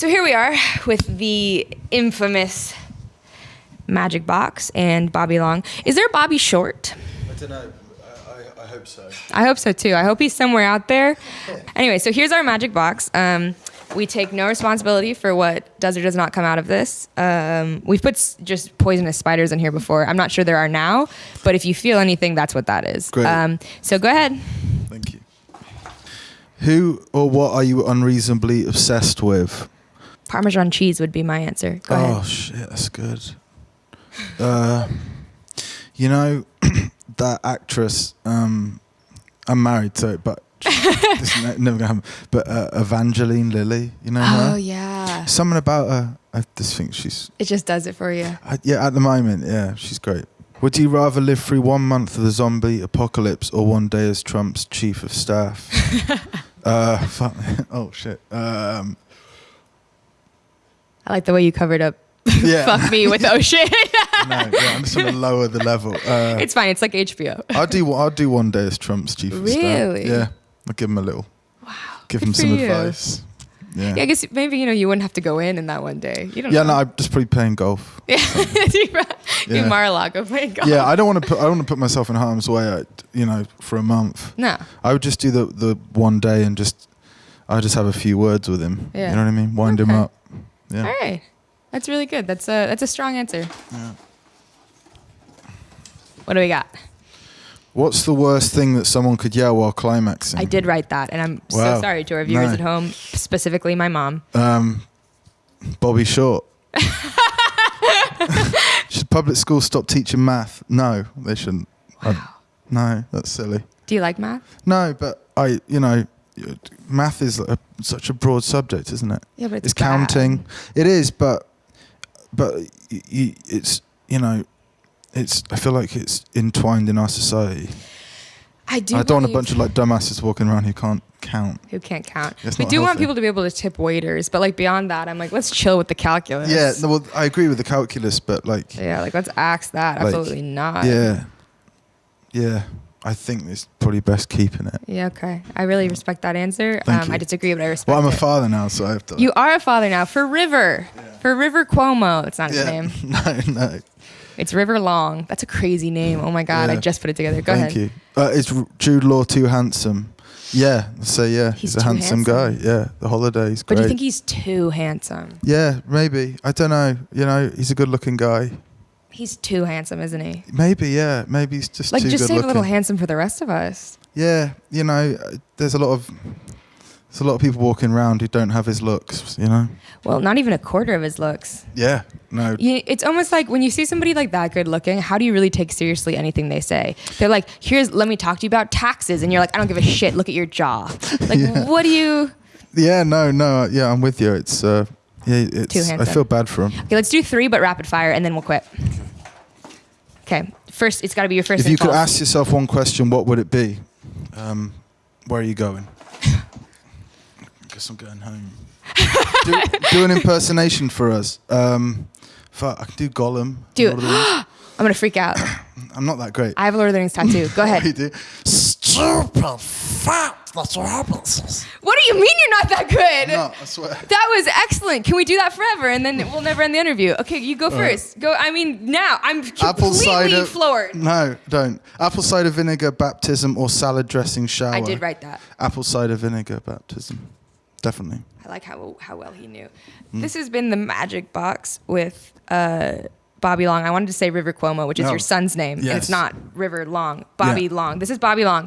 So here we are with the infamous Magic Box and Bobby Long. Is there Bobby Short? I don't know. I, I, I hope so. I hope so too. I hope he's somewhere out there. Anyway, so here's our Magic Box. Um, we take no responsibility for what does or does not come out of this. Um, we've put s- just poisonous spiders in here before. I'm not sure there are now, but if you feel anything, that's what that is. Great. Um, so go ahead. Thank you. Who or what are you unreasonably obsessed with? Parmesan cheese would be my answer. Go oh ahead. shit, that's good. Uh, you know that actress. Um, I'm married to it, but this is never gonna happen. But uh, Evangeline Lilly, you know Oh her. yeah. Something about her. I just think she's. It just does it for you. I, yeah, at the moment, yeah, she's great. Would you rather live through one month of the zombie apocalypse or one day as Trump's chief of staff? uh, fuck. Oh shit. Um, I like the way you covered up. yeah. Fuck me with shit. no, yeah, I'm just gonna lower the level. Uh, it's fine. It's like HBO. I'll do. I'll do one day as Trump's chief of staff. Really? Yeah. I'll give him a little. Wow. Give Good him some you. advice. Yeah. Yeah, I guess maybe you know you wouldn't have to go in in that one day. You don't. Yeah, know. no, I'm just probably playing golf. Yeah, you Yeah. Mar-a-Lago playing golf. Yeah, I don't want to put. I don't want to put myself in harm's way. uh, You know, for a month. no. I would just do the the one day and just. I just have a few words with him. Yeah. You know what I mean? Wind him up. Yeah. All right, that's really good. That's a that's a strong answer. Yeah. What do we got? What's the worst thing that someone could yell while climaxing? I did write that, and I'm Wow. so sorry to our viewers No. at home, specifically my mom. Um, Bobby Short. Should public schools stop teaching math? No, they shouldn't. I- Wow. no, that's silly. Do you like math? No, but I, you know, math is a, such a broad subject, isn't it? Yeah, but it's, It's, counting. It is, but but y- y- it's you know, it's. I feel like it's entwined in our society. I do. I don't want a bunch of like dumbasses walking around who can't count. who can't count. We do want people to be able to tip waiters, but like beyond that, I'm like, let's chill with the calculus. Yeah, no, well, I agree with the calculus, but like, Yeah, like let's axe that. Like, Absolutely not. yeah, yeah. I think it's probably best keeping it. Yeah, okay. I really respect that answer. Thank um, you. I disagree, but I respect Well, I'm a it. father now, so I have to. You are a father now for River. For River Cuomo. It's not his yeah. name. no, no. It's River Long. That's a crazy name. Oh my god, I just put it together. Go Thank ahead. you. Uh, is Jude Law too handsome? Yeah, so yeah, He's he's, a handsome, handsome. guy. Yeah, the holidays. But do you think he's too handsome? yeah, maybe. I don't know. You know, he's a good-looking guy. He's too handsome, isn't he? Maybe, yeah. Maybe he's just Like just save a little handsome for the rest of us. Yeah, you know, uh, there's a lot of there's a lot of people walking around who don't have his looks. You know. Well, not even a quarter of his looks. Yeah. No. You, it's almost like when you see somebody like that good looking, how do you really take seriously anything they say? They're like, "Here's, let me talk to you about taxes," and you're like, "I don't give a shit. Look at your jaw." Like, Yeah. what do you? Yeah. No. No. Yeah, I'm with you. It's uh, yeah. It's. I handsome. feel bad for him. Okay, let's do three, but rapid fire, and then we'll quit. Okay, first, it's got to be your first. If you could ask yourself one question, what would it be? Um, where are you going? Guess I'm going home. do, do an impersonation for us. Um, fuck, I can do Gollum. Do it. of the Rings. I'm gonna freak out. I'm not that great. I have a Lord of the Rings tattoo. Go ahead. you do? Stupid fat. That's what happens. What do you mean you're not that good? No, I swear. That was excellent. Can we do that forever, and then we'll never end the interview? Okay, you go right. first. Go. I mean, now I'm Apple completely cider. floored. No, don't. Apple cider vinegar baptism or salad dressing shower. I did write that. Apple cider vinegar baptism. Definitely. I like how how well he knew. Hmm. This has been the Magic Box with uh, Bobby Long. I wanted to say River Cuomo, which is Oh. your son's name. Yes. It's not River Long. Bobby Yeah. Long. This is Bobby Long.